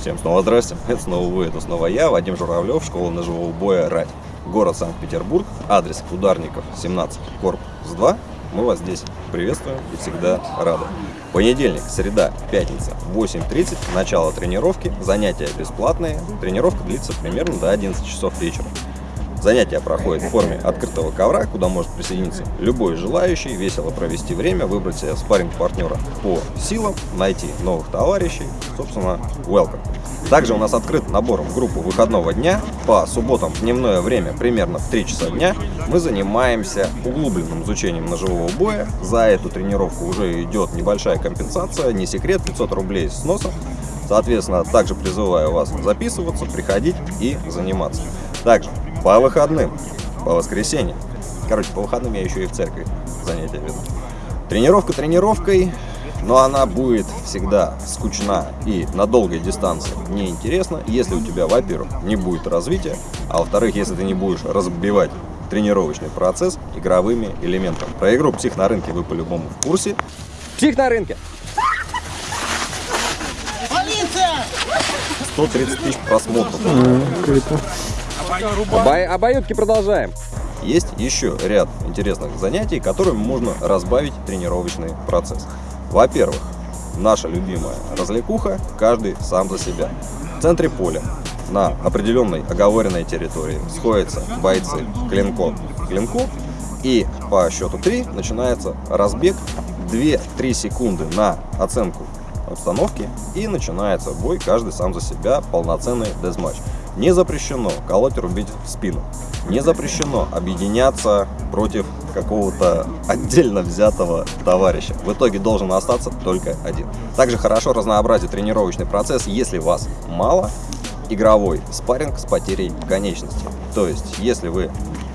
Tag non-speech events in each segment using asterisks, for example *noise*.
Всем снова здрасте, *laughs* это снова вы, это снова я, Вадим Журавлев, школа ножевого боя «Рать». Город Санкт-Петербург, адрес Ударников, 17, корпус 2. Мы вас здесь приветствуем и всегда рады. Понедельник, среда, пятница, 8.30, начало тренировки, занятия бесплатные, тренировка длится примерно до 11 часов вечера. Занятия проходят в форме открытого ковра, куда может присоединиться любой желающий, весело провести время, выбрать себе спарринг-партнера по силам, найти новых товарищей, собственно, welcome. Также у нас открыт набор в группу выходного дня. По субботам в дневное время, примерно в 3 часа дня, мы занимаемся углубленным изучением ножевого боя. За эту тренировку уже идет небольшая компенсация, не секрет, 500 рублей с носом. Соответственно, также призываю вас записываться, приходить и заниматься. Также по выходным, по воскресеньям. Короче, по выходным я еще и в церкви занятия веду. Тренировка тренировкой, но она будет всегда скучна и на долгой дистанции неинтересна, если у тебя, во-первых, не будет развития, а во-вторых, если ты не будешь разбивать тренировочный процесс игровыми элементами. Про игру «Псих на рынке» вы по-любому в курсе. Псих на рынке! Полиция! 130 тысяч просмотров. Обо... Обоюдки продолжаем. Есть еще ряд интересных занятий, которыми можно разбавить тренировочный процесс. Во-первых, наша любимая развлекуха «Каждый сам за себя». В центре поля на определенной оговоренной территории сходятся бойцы клинком к клинку, и по счету 3 начинается разбег 2-3 секунды на оценку обстановки и начинается бой каждый сам за себя, полноценный дезматч. Не запрещено колоть рубить в спину. Не запрещено объединяться против какого-то отдельно взятого товарища. В итоге должен остаться только один. Также хорошо разнообразить тренировочный процесс, если вас мало, игровой спарринг с потерей конечности. То есть, если вы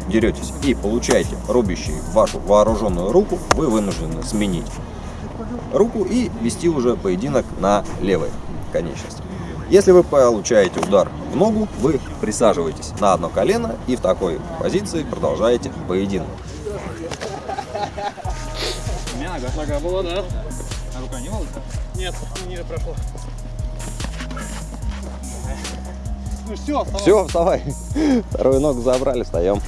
деретесь и получаете рубящий вашу вооруженную руку, вы вынуждены сменить руку и вести уже поединок на левой конечности. Если вы получаете удар в ногу, вы присаживаетесь на одно колено и в такой позиции продолжаете поединок. Нога. Нога была, да. А рука не волоса? Нет, не прошло. Ну все, вставай. Все, вставай. Вторую ногу забрали, встаем.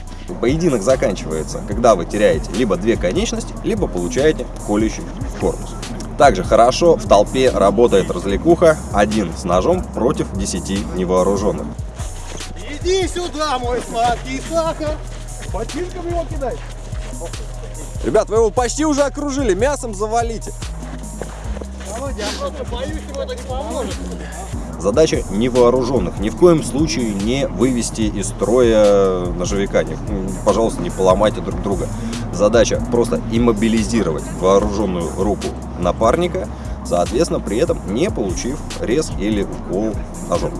Поединок заканчивается, когда вы теряете либо две конечности, либо получаете колющий корпус. Также хорошо в толпе работает развлекуха один с ножом против 10 невооруженных. Иди сюда, мой сладкий сахар. Ботинком его кидай. Ребят, вы его почти уже окружили, мясом завалите. Давайте, я просто боюсь, ему это не поможет. Задача невооруженных. Ни в коем случае не вывести из строя ножевика. Не, пожалуйста, не поломайте друг друга. Задача просто иммобилизировать вооруженную руку напарника, соответственно, при этом не получив рез или укол ножом.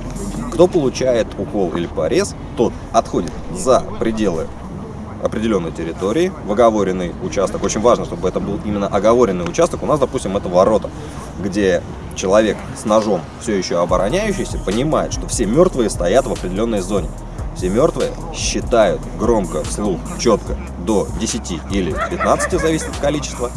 Кто получает укол или порез, тот отходит за пределы определенной территории, в оговоренный участок. Очень важно, чтобы это был именно оговоренный участок. У нас, допустим, это ворота, где человек с ножом, все еще обороняющийся, понимает, что все мертвые стоят в определенной зоне. Все мертвые считают громко, вслух, четко до 10 или 15, зависит от количества.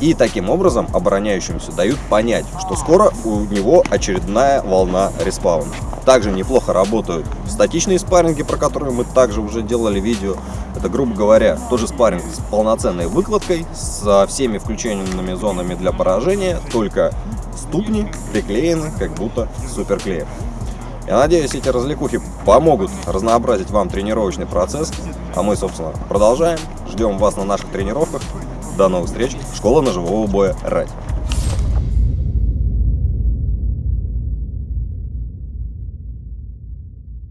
И таким образом обороняющимся дают понять, что скоро у него очередная волна респауна. Также неплохо работают статичные спарринги, про которые мы также уже делали видео. Это, грубо говоря, тоже спарринг с полноценной выкладкой, со всеми включенными зонами для поражения, только ступни приклеены как будто суперклеем. Я надеюсь, эти развлекухи помогут разнообразить вам тренировочный процесс. А мы, собственно, продолжаем. Ждем вас на наших тренировках. До новых встреч. Школа ножевого боя «Рать».